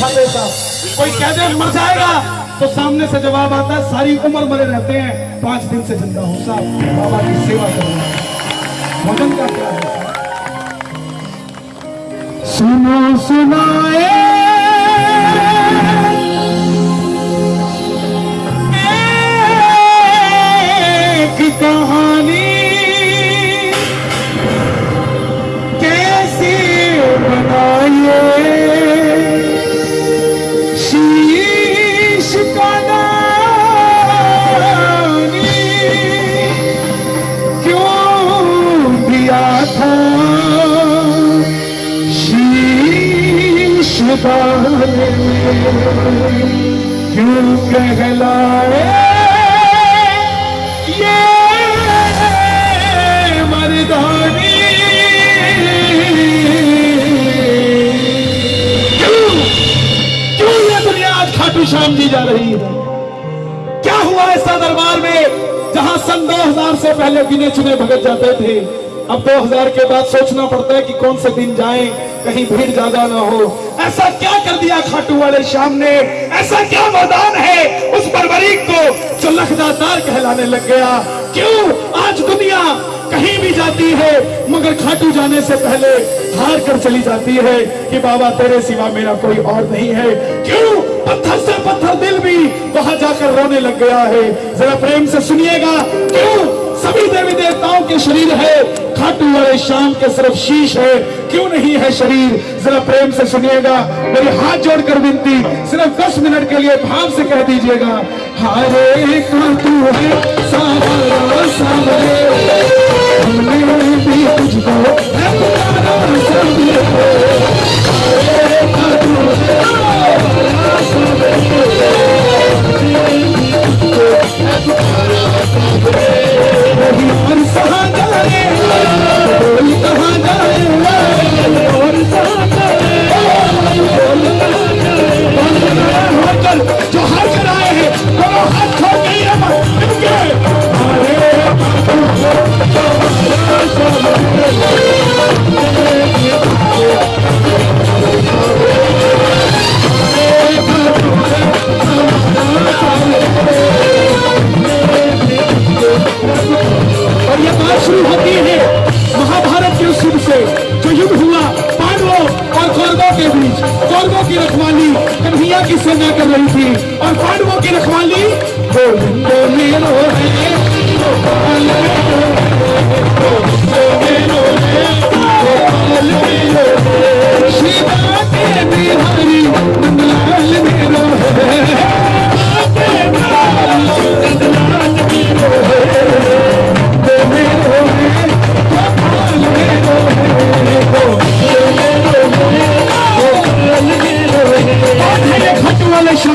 खाते साहब कोई कह दे मर जाएगा तो सामने से जवाब आता है सारी उम्र मरे रहते हैं पाँच दिन से ज़िंदा हूँ साहब। बाबा की सेवा करूँगा भोजन का क्या है? सुनो सुनाए। एक कहानी। क्यों कहलाए ये मर्दानी क्यों क्यों ये दुनिया आज खाटू श्याम जी जा रही है? क्या हुआ ऐसा दरबार में जहाँ सन 2000 से पहले गिने चुने भगत जाते थे? अब 2000 के बाद सोचना पड़ता है कि कौन से दिन जाएँ? कहीं भीड़ ज़्यादा ना हो। ऐसा क्या कर दिया खाटू वाले श्याम ने? ऐसा क्या मैदान है उस बर्बरीक को जो लखदातार कहलाने लग गया? क्यों आज दुनिया कहीं भी जाती है, मगर खाटू जाने से पहले हार कर चली जाती है कि बाबा तेरे सिवा मेरा कोई और नहीं है। क्यों पत्थर से पत्थर दिल भी वहाँ जाकर रोने लग गया है? जरा प्रेम से सुनिएगा। क्यों सभी देवी शरीर है, खाटू वाले शाम के सिर्फ़ शीश है। क्यों नहीं है शरीर? जरा प्रेम से सुनिएगा। मेरी हाथ जोड़कर विनती, सिर्फ़ दस मिनट के लिए भाव से कह दीजिएगा, हरे खाटू है सावरा सावरे कहाँ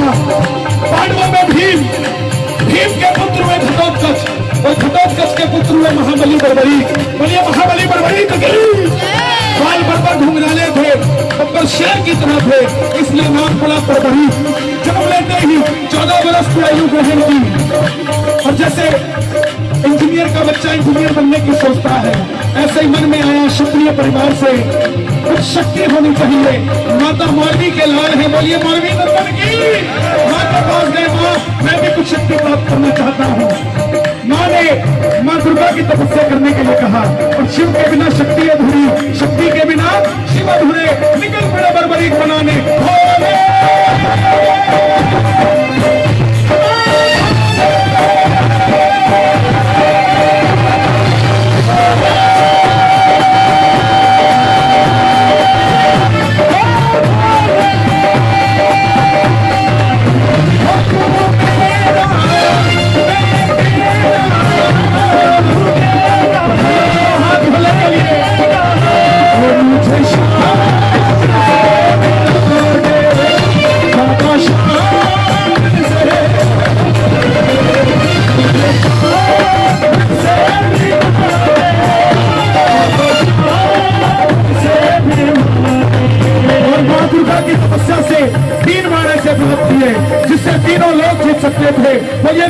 शाह पांडवों में भीम भीम के पुत्र हुए घटोत्कच, और घटोत्कच के पुत्र हुए महाबली बर्बरी। बोलिए, महाबली बर्बरी तो गई बाल बर्बर घुंघराले थे बब्बर शेर की तरह थे। इसलिए नाम पड़ा बर्बरी। जन्म लेते ही चौदह वर्ष की आयु ग्रहण की और जैसे इंजीनियर का बच्चा इंजीनियर बनने की सोचता है ऐसे ही मन में आया क्षत्रिय परिवार से। कुछ शक्ति होनी चाहिए। माता मौलवी के लाल है, बोलिए मौलवी नंदन की। पास गए माँ मैं भी कुछ शक्ति प्राप्त करना चाहता हूँ। माँ ने माँ दुर्गा की तपस्या करने के लिए कहा। और शिव के बिना शक्ति अधूरी, शक्ति के बिना शिव अधूरे, निकल पड़े बर्बरी बनाने।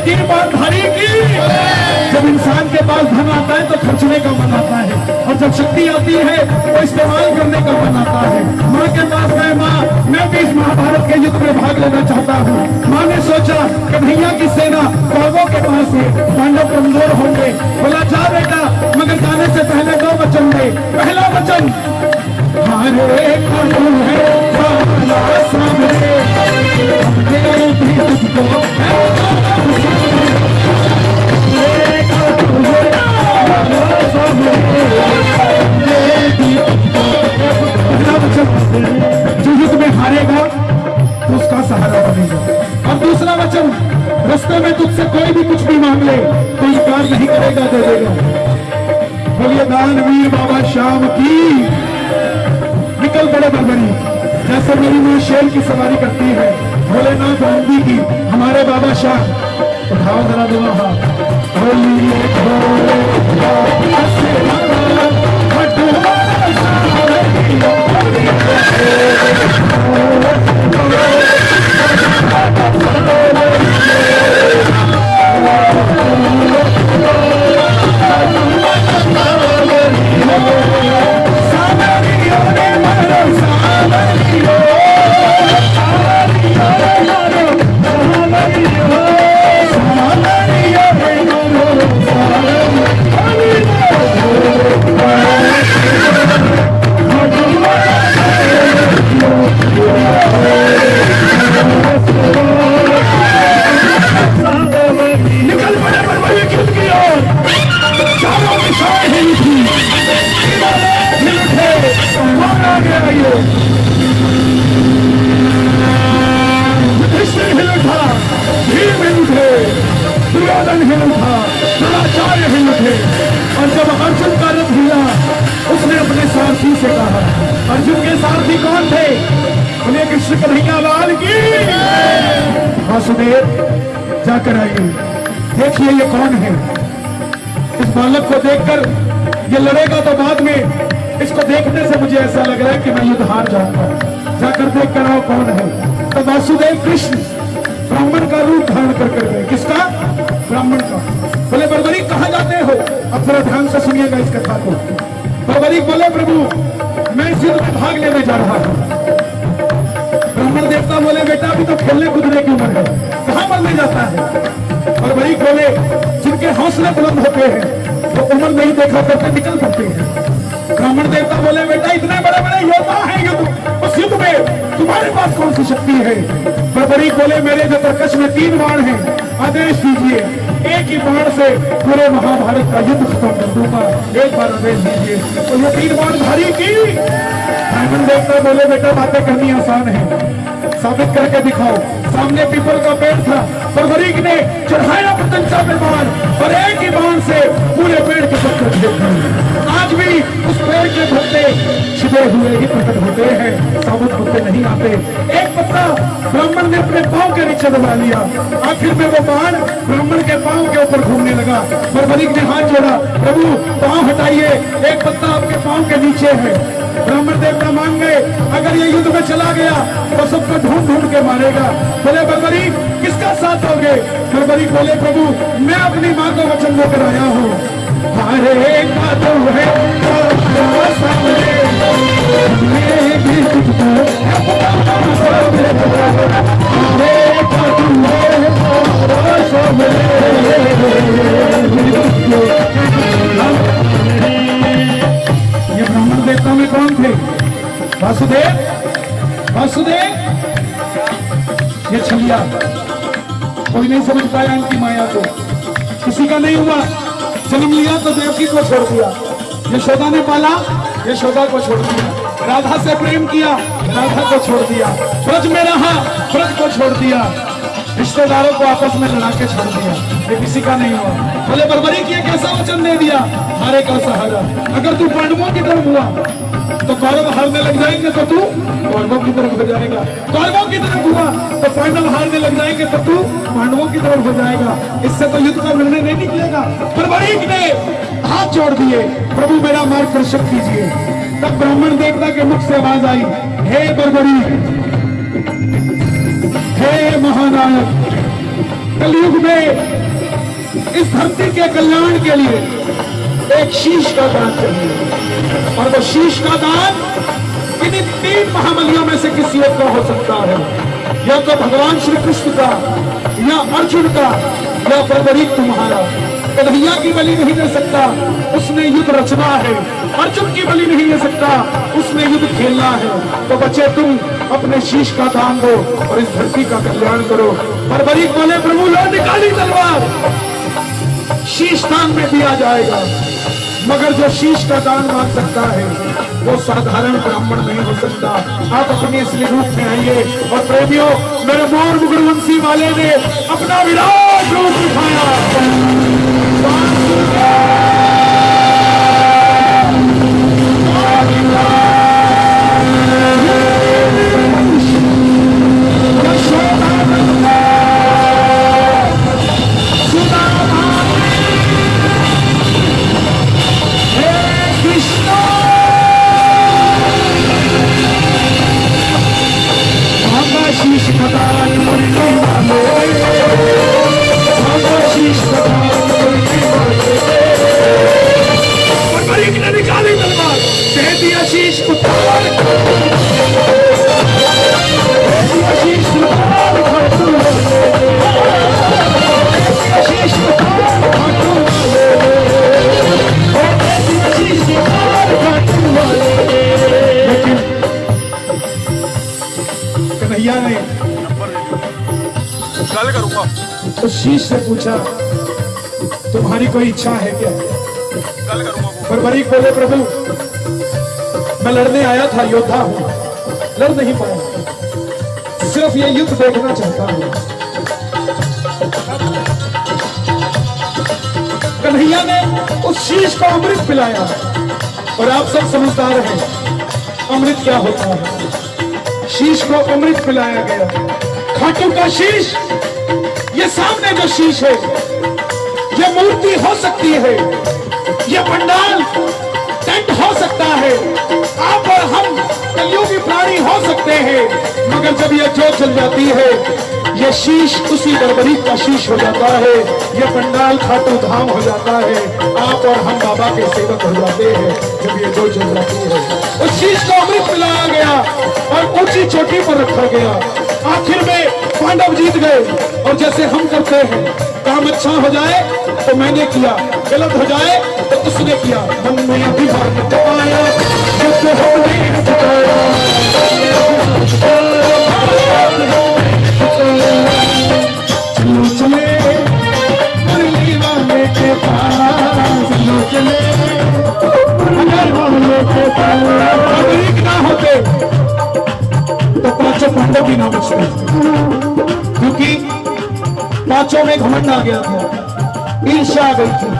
तीन बार धारी की। जब इंसान के पास धन आता है तो खर्चने का मन आता है। और जब शक्ति आती है तो इस्तेमाल करने का मन आता है। माँ के पास गए माँ, मैं भी इस महाभारत के युद्ध में भाग लेना चाहता हूँ। माँ ने सोचा कन्हैया की सेना कौरवों के पास है। पांडव कमज़ोर होंगे। बोला, जा बेटा, मगर जाने से पहले दो वचन दे। पहला वचन, हरे कौन है भी तुझको जो युद्ध में हारेगा तो उसका सहारा बनेगा अब दूसरा वचन, रास्ते में तुझसे कोई भी कुछ भी मांग ले तो इनकार नहीं करेगा, दे देगा। बोलिए, दानवीर बाबा श्याम की निकल पड़े बरबरी, जैसे मेरी माँ शेर की सवारी करती है, भोलेनाथ गांधी की, हमारे बाबा शाह। उठाओ जरा दोनों हाथ। बोलिए भोले देख कर कौन है? तो वासुदेव कृष्ण ब्राह्मण का रूप धारण कर कर गए। किसका? ब्राह्मण का। बोले, बरबरी, कहाँ जाते हो? अब थोड़ा ध्यान से सुनिएगा इस कथा को बरबरी, बोले, प्रभु, मैं में भाग लेने जा रहा हूँ। ब्राह्मण देवता बोले, बेटा, अभी तो खेलने कूदने की उम्र है। कहाँ मरने जाता है? वही बोले, जिनके हौसले बुलंद होते हैं, वो उम्र नहीं देखा करके निकल पड़ते हैं। ब्राह्मण देवता बोले, बेटा, इतने बड़े बड़े योद्धा हैं युद्ध उस युद्ध में तुम्हारे पास कौन सी शक्ति है? बरबरी बोले, मेरे जो तरकश में तीन बाण हैं, आदेश दीजिए। एक ही बाण से पूरे महाभारत का युद्ध खत्म कर दूँगा। एक बार आदेश दीजिए। तो ये तीन बाण भारी की? ब्राह्मण देवता बोले, बेटा, बातें करनी आसान है। साबित करके दिखाओ। सामने पीपल का पेड़ था। परवरीक ने चढ़ाया पतंचा पे बाण और एक ही बाण से पूरे पेड़ के पत्थर दिए आज भी उस पेड़ के पत्ते छिपे हुए ही प्रकट होते हैं, साबुत होते नहीं आते। एक पत्ता ब्राह्मण ने अपने पाँव के नीचे दबा लिया। आखिर में वो बाण ब्राह्मण के पाँव के ऊपर घूमने लगा। परवरीक ने हाथ जोड़ा, प्रभु, पाँव हटाइए। एक पत्ता आपके पाँव के नीचे है। ब्राह्मण देवता मान गए, अगर ये युद्ध में चला गया तो सबको ढूंढ ढूंढ के मारेगा। बोले बरबरी किसका साथ दोगे बरबरी बोले, प्रभु, मैं अपनी माँ को वचन देकर आया हूँ। वासुदेव? वासुदेव? ये छलिया। कोई नहीं समझ पाया इनकी माया को। किसी का नहीं हुआ। जन्म लिया तो देवकी को छोड़ दिया। यशोदा ने पाला यशोदा को छोड़ दिया। राधा से प्रेम किया, राधा को छोड़ दिया। ब्रज में रहा, ब्रज को छोड़ दिया। रिश्तेदारों को आपस में लड़ा के छोड़ दिया। ये किसी का नहीं हुआ। भले बरबरी किया, कैसा वचन दे दिया। हारे का सहारा। अगर तू पांडवों की तरफ़ हुआ तो कौरव हारने लग जाएँगे तो तू कौरवों की तरफ़ हो जाएगा। कौरवों की तरफ़ हुआ तो पांडव हारने लग जाएँगे तो तू पांडवों की तरफ़ हो जाएगा। इससे तो युद्ध का निर्णय नहीं निकलेगा। पर बरीक ने हाथ जोड़ दिए, प्रभु, मेरा मार्गदर्शन कीजिए। तब ब्राह्मण देवता के मुख से आवाज़ आई, हे बरबरी, हे महानायक, कलयुग में इस धरती के कल्याण के लिए एक शीश का दान चाहिए। और वो शीश का दान किन्हीं तीन महाबलियों में से किसी एक का हो सकता है। या तो भगवान श्री कृष्ण का, या अर्जुन का, या बर्बरीक तुम्हारा कन्हैया की बलि नहीं दे सकता, उसने युद्ध रचना है। अर्जुन की बलि नहीं दे सकता, उसने युद्ध खेलना है। तो बच्चे, तुम अपने शीश का दान दो और इस धरती का कल्याण करो। बर्बरीक बोले, प्रभु, लो निकाली तलवार। शीश दान में दिया जाएगा। मगर जो शीश का दान मांग सकता है, वो साधारण ब्राह्मण नहीं हो सकता। आप अपने इसलिए रूप में आइए और प्रेमियों, मेरे मोर मुगुरवंशी वाले ने अपना विराट रूप दिखाया कोई इच्छा है क्या करूँगा बर्बरीक बोले प्रभु, मैं लड़ने आया था, योद्धा हूँ। लड़ नहीं पाया। सिर्फ़ ये युद्ध देखना चाहता हूँ। कन्हैया ने उस शीश को अमृत पिलाया। और आप सब समझदार हैं, अमृत क्या होता है? शीश को अमृत पिलाया गया। खाटू का शीश, ये सामने जो शीश है ये मूर्ति हो सकती है। ये पंडाल टेंट हो सकता है। आप और हम कलयुगी प्राणी हो सकते हैं। मगर जब ये जोत चल जाती है, ये शीश उसी बर्बरी का शीश हो जाता है। ये पंडाल खाटू धाम हो जाता है। आप और हम बाबा के सेवक हो जाते हैं। जब ये जोत जल जाती है, उस शीश को अमृत पिलाया गया और ऊँची चोटी पर रखा गया। आखिर में पांडव जीत गए। और जैसे हम करते हैं, काम अच्छा हो जाए तो मैंने किया, गलत हो जाए तो उसने किया। मन में अभिमान तो पाँचों पांडव भी ना बचते क्योंकि पाँचों में घमंड आ गया। था ईर्षा आ गई। थी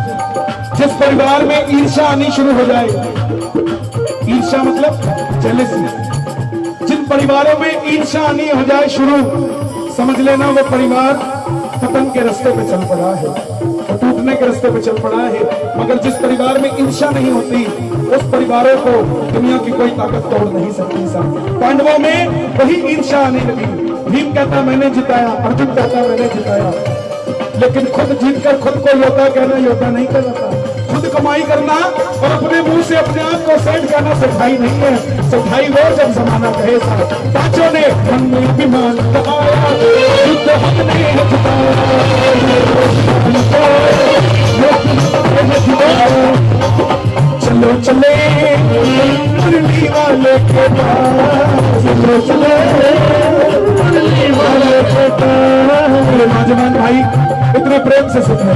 जिस परिवार में ईर्ष्या आनी शुरू हो जाए, ईर्ष्या मतलब जेलसी जिन परिवारों में ईर्षा आनी हो जाए शुरू, समझ लेना वो परिवार पतन के रास्ते पे चल पड़ा है। टूटने के रास्ते पे चल पड़ा है। मगर जिस परिवार में ईर्षा नहीं होती उस परिवारों को दुनिया की कोई ताकत तोड़ नहीं सकती सब पांडवों में वही ईर्षा आने लगी। भीम कहता, मैंने जिताया, अर्जुन कहता, मैंने जिताया। लेकिन खुद जीत कर खुद को योद्धा कहना, योद्धा नहीं कहलाता। खुद कमाई करना और अपने मुँह से अपने आप को सेट करना सच्चाई नहीं है। सच्चाई वो जब जमाना कहे सा पाँचों ने मन में अभिमान दबाया। युद्ध हमने चले मुरली वाले के पास मुरली वाले के मेरे नौजवान भाई, इतने प्रेम से सुन रहे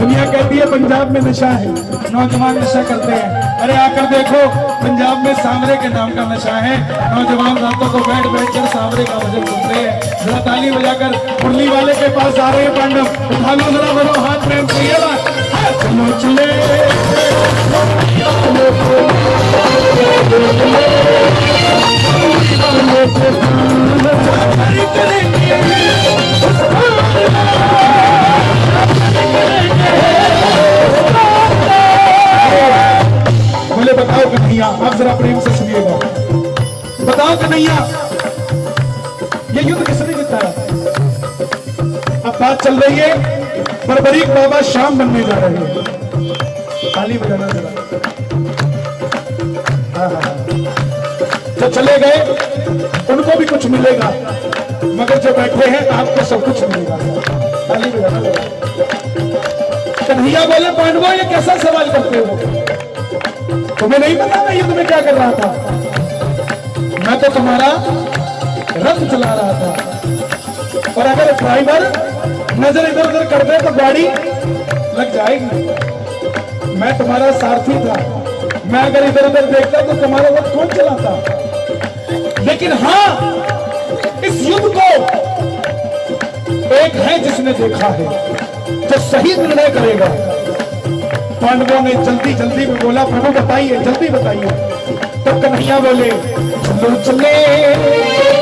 दुनिया कहती है, पंजाब में नशा है। नौजवान नशा करते हैं। अरे आकर देखो, पंजाब में सांवरे के नाम का नशा है। नौजवान रातों को बैठ बैठ कर सांवरे का भजन सुनते हैं। जरा ताली बजाकर मुरली वाले के पास आ रहे हैं, पांडव। उठा लो, जरा बोलो हाथ प्रेम से, ये बात। हाँ, चलो है बाबा शाम बनने जा रहे हैं। ताली बजाना जरा। हाँ, हाँ, हाँ। जो चले गए उनको भी कुछ मिलेगा। मगर जो बैठे हैं आपको सब कुछ मिलेगा। ताली बजाना। कन्हैया बोले पांडवों ये कैसा सवाल करते हो? तुम्हें नहीं पता मैं युद्ध में क्या कर रहा था। मैं तो तुम्हारा रथ चला रहा था। और अगर ड्राइवर नज़र इधर उधर कर दे तो गाड़ी लग जाएगी। मैं तुम्हारा सारथी था। मैं अगर इधर उधर देखता तो तुम्हारा रथ कौन चलाता। लेकिन हाँ इस युद्ध को एक है जिसने देखा है, जो सही निर्णय करेगा। पांडवों ने जल्दी जल्दी में बोला, प्रभु, बताइए, जल्दी बताइए। तो कन्हैया बोले, चलो चले।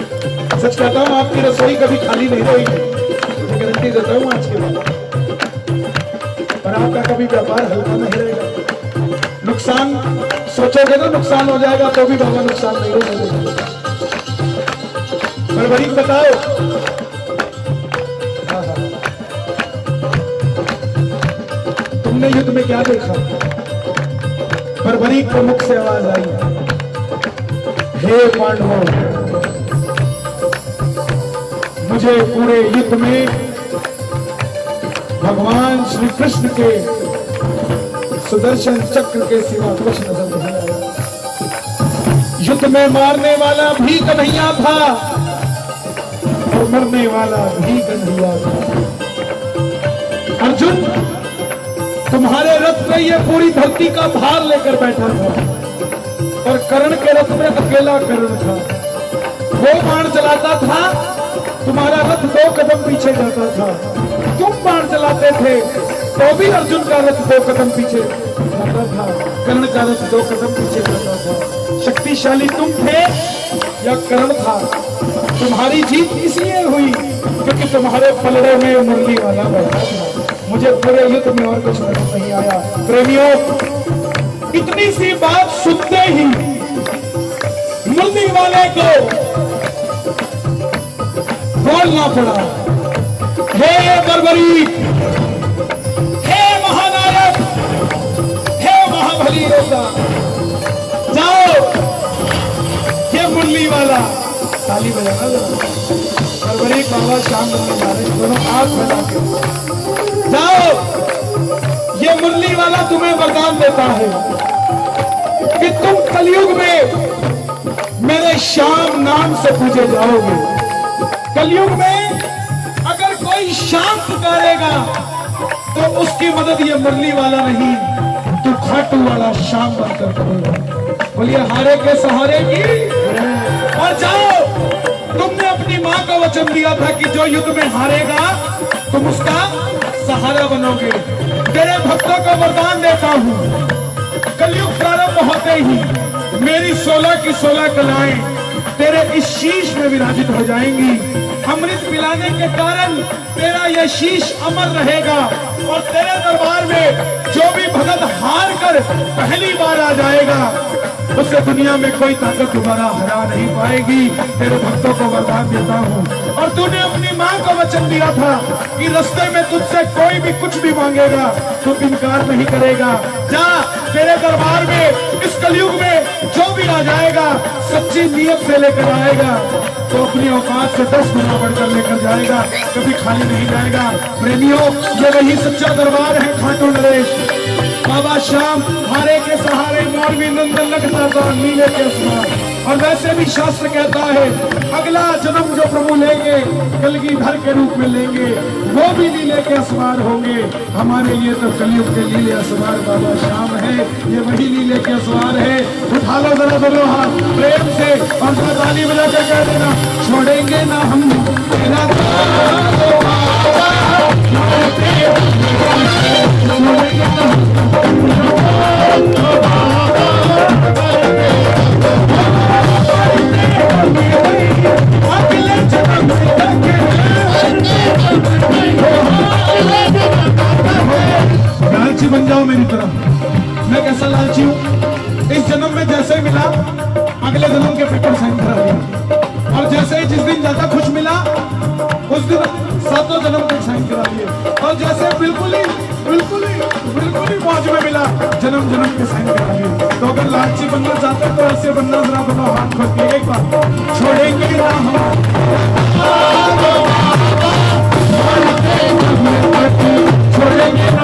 सच कहता हूँ आपकी रसोई कभी खाली नहीं रहेगी गारंटी देता हूँ आज के बाद। पर आपका कभी व्यापार हल्का नहीं रहेगा। नुकसान सोचोगे तो नुकसान हो जाएगा तो भी बाबा नुकसान नहीं होने देगा फरवरी बताओ। हाँ, हाँ। तुमने युद्ध में क्या देखा? फरवरी को मुख से आवाज़ आई। हे पांडवों मुझे पूरे युद्ध में भगवान श्री कृष्ण के सुदर्शन चक्र के सिवा कुछ नज़र नहीं आया युद्ध में मारने वाला भी कन्हैया था और मरने वाला भी कन्हैया था। अर्जुन, तुम्हारे रथ में ये पूरी धरती का भार लेकर बैठा था और कर्ण के रथ में अकेला कर्ण था। वो बाण चलाता था तुम्हारा रथ दो कदम पीछे जाता था। तुम बाण चलाते थे तो भी अर्जुन का रथ दो कदम पीछे जाता था। कर्ण का रथ दो कदम पीछे जाता था। शक्तिशाली तुम थे, या कर्ण था? तुम्हारी जीत इसलिए हुई, क्योंकि तुम्हारे पलड़े में मुरली वाला बैठा था। मुझे पूरे युद्ध में और कुछ नज़र नहीं आया। प्रेमियों, इतनी सी बात सुनते ही मुरली वाले को बोलना पड़ा हे बरबरी, हे महानायक, हे महाबली योद्धा जाओ, ये मुरली वाला। ताली बजाना बरबरी, बाबा शाम बनने जा दोनों आग बजा के जाओ, ये मुरली वाला तुम्हें वरदान देता है कि तुम कलयुग में मेरे श्याम नाम से पूजे जाओगे। कलयुग में अगर कोई शाम पुकारेगा तो उसकी मदद ये मुरली वाला नहीं तो खाटू वाला शाम बनकर करेगा बोलिए, हारे के सहारे की? और जाओ, तुमने अपनी माँ का वचन दिया था कि जो युद्ध में हारेगा, तुम उसका सहारा बनोगे। तेरे भक्तों का वरदान देता हूँ। कलयुग प्रारंभ होते ही मेरी सोलह की सोलह कलाएँ तेरे इस शीश में विराजित हो जाएँगी। अमृत पिलाने के कारण तेरा यह शीश अमर रहेगा। और तेरे दरबार में जो भी भगत हार कर पहली बार आ जाएगा, उसे दुनिया में कोई ताकत तुम्हारा हरा नहीं पाएगी। तेरे भक्तों को वरदान देता हूँ। और तूने अपनी माँ को वचन दिया था कि रस्ते में तुझसे कोई भी कुछ भी मांगेगा, तू इनकार नहीं करेगा। जा, तेरे दरबार में, इस कलयुग में जो भी आ जाएगा, सच्ची नीयत से लेकर आएगा। तो अपनी औकात से दस गुना बढ़कर लेकर जाएगा, कभी खाली नहीं जाएगा। प्रेमियों, ये वही सच्चा दरबार है खाटू नरेश। बाबा श्याम, हारे के सहारे, मौलवी नंदन लगता नीले के आसमान और वैसे भी शास्त्र कहता है, अगला जन्म जो प्रभु लेंगे कलगीधर के रूप में लेंगे, वो भी लीले के असवार होंगे। हमारे लिए तो कलयुग के लीले असवार बाबा श्याम है, ये वही लीले के असवार है। उठा लो जरा दोनों हाथ, प्रेम से, और ताली बजा कर कह देना, छोड़ेंगे ना हम कैसा लालची हूँ इस जन्म में जैसे मिला, अगले जन्म के पेपर साइन करा दिया। और जैसे ही जिस दिन ज़्यादा खुश मिला, उस दिन सातों जन्म तक साइन करा दिए। और जैसे बिल्कुल ही बिल्कुल ही बिल्कुल ही मौज में मिला, जन्म जन्म के साइन करा दिए। तो अगर लालची बनना चाहते तो ऐसे बनना जरा बनो हाथ खोल के एक बार छोड़ेंगे ना हम। छोड़ेंगे ना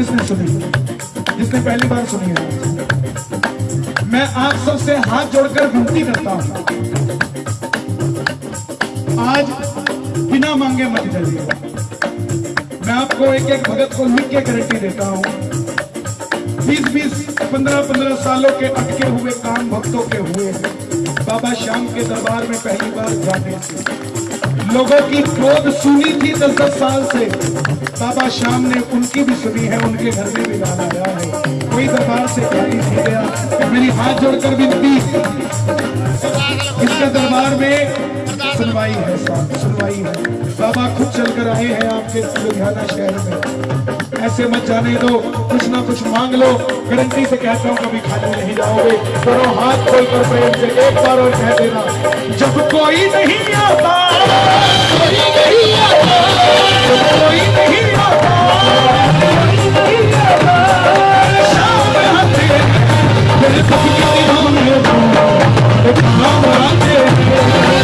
किसने सुनी? जिसने पहली बार सुनी है। मैं आप सबसे हाथ जोड़कर विनती करता हूँ। आज बिना मांगे मत जाइए मैं आपको एक एक भगत को लिख के गारंटी देता हूँ। बीस बीस पंद्रह पंद्रह सालों के अटके हुए काम भक्तों के हुए बाबा श्याम के दरबार में पहली बार जाने। से लोगों की क्रोध सुनी थी दस दस साल से। बाबा श्याम ने उनकी भी सुनी है, उनके घर में भी गाना गया है। कोई दरबार से खाली नहीं गया। मेरी हाथ जोड़कर विनती, इसके दरबार में सुनवाई है साहब सुनवाई है। बाबा खुद चलकर आए हैं आपके लुधियाना शहर में। ऐसे मत जाने दो, कुछ ना कुछ मांग लो। गारंटी से कहता हूँ, कभी खाली नहीं जाओगे। करो हाथ खोलकर प्रेम से एक बार और कह देना, जब कोई नहीं आता कोई नहीं आता कोई नहीं आता। कोई नहीं आता शाम आते मेरे दुख के दिनों में तुम एक नाम आते मेरी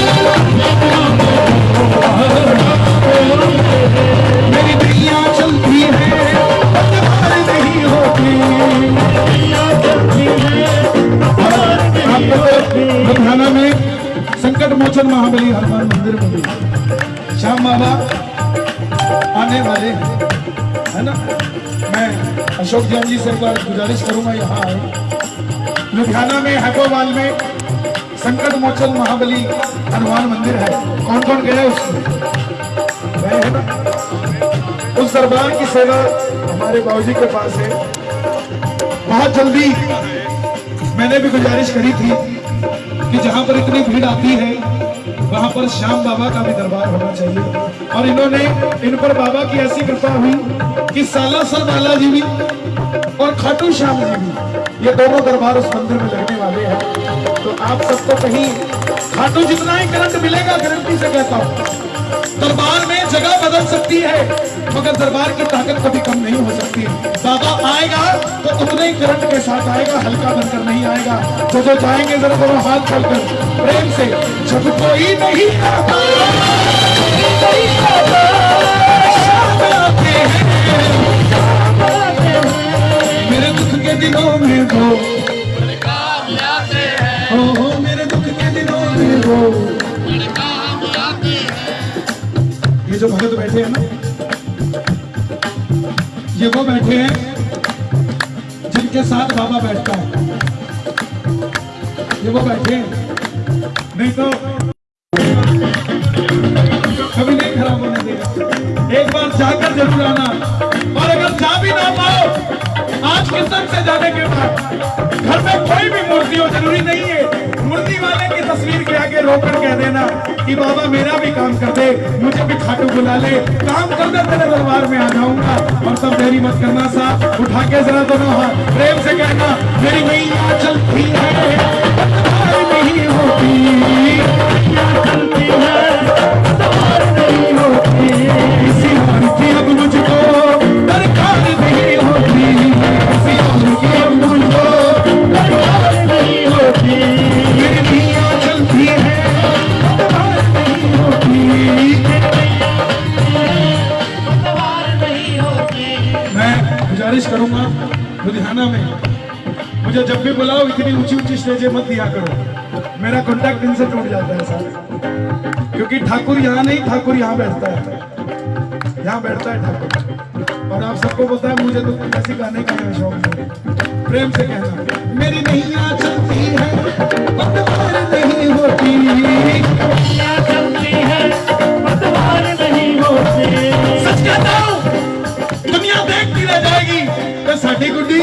एक बार गुजारिश करूँगा यहाँ आए लुधियाना में हैपोवाल में संकट मोचन महाबली हनुमान मंदिर है। कौन कौन गया है उसमें उस दरबार की सेवा हमारे बाबूजी के पास है। बहुत जल्दी मैंने भी गुजारिश करी थी कि जहाँ पर इतनी भीड़ आती है, वहाँ पर श्याम बाबा का भी दरबार होना चाहिए। और इन्होंने, इन पर बाबा की ऐसी कृपा हुई कि साला सालासर बालाजी भी और खाटू श्याम जी भी। ये दोनों दरबार उस मंदिर में लगने वाले हैं। तो आप सबको कहीं खाटू जितना ही करंट मिलेगा, गारंटी से कहता हूँ, दरबार में जगह बदल सकती है, मगर दरबार की ताकत कभी कम नहीं हो सकती। बाबा आएगा तो उतने ही करंट के साथ आएगा, हल्का बनकर नहीं आएगा। जो जो जाएँगे, जरा दोनों हाथ खोलकर प्रेम से जब कोई नहीं आता। दिनों में वो ये जो भगत बैठे हैं ना, ये वो बैठे हैं जिनके साथ बाबा बैठता है। ये वो बैठे नहीं तो कभी नहीं खराब होने देगा। एक बार जाकर ज़रूर आना। और अगर जा भी ना पाओ आज कीर्तन से जाने के बाद घर में कोई भी मूर्ति हो, ज़रूरी नहीं है। मूर्ति वाले की तस्वीर के आगे रोकर कह देना कि बाबा मेरा भी काम कर दे, मुझे भी खाटू बुला ले। काम कर दे, तेरे दरबार में आ जाऊँगा। और सब देरी मत करना साहब उठा के जरा दोनों हाथ। प्रेम से कहना, मेरी मैया चलती है नहीं होती। इतनी ऊँची ऊँची स्टेजे मत दिया करो। मेरा कॉन्टेक्ट इनसे टूट जाता है सर क्योंकि ठाकुर यहाँ नहीं ठाकुर यहाँ बैठता है। यहाँ बैठता है ठाकुर। और आप सबको बोलता है मुझे तो ऐसे गाने का शौक है प्रेम से कहना। मेरी नहीं आ चलती है नहीं होती। दुनिया देखती रह जाएगी। तो साड़ी गुड्डी।